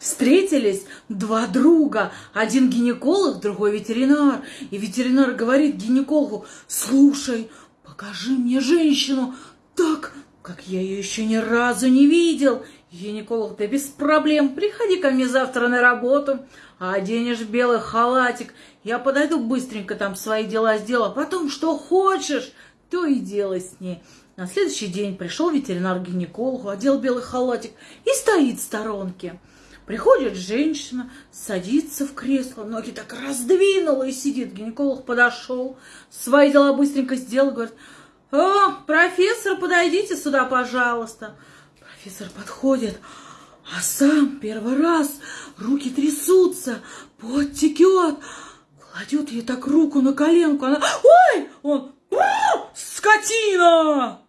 Встретились два друга, один гинеколог, другой ветеринар. И ветеринар говорит гинекологу, слушай, покажи мне женщину так, как я ее еще ни разу не видел. Гинеколог, ты без проблем, приходи ко мне завтра на работу, оденешь белый халатик. Я подойду быстренько там свои дела сделаю, а потом что хочешь, то и делай с ней. На следующий день пришел ветеринар гинекологу, одел белый халатик и стоит в сторонке. Приходит женщина, садится в кресло, ноги так раздвинула и сидит. Гинеколог подошел, свои дела быстренько сделал, говорит, «О, профессор, подойдите сюда, пожалуйста». Профессор подходит, а сам первый раз руки трясутся, пот текет, кладет ей так руку на коленку, она, ой, он, скотина!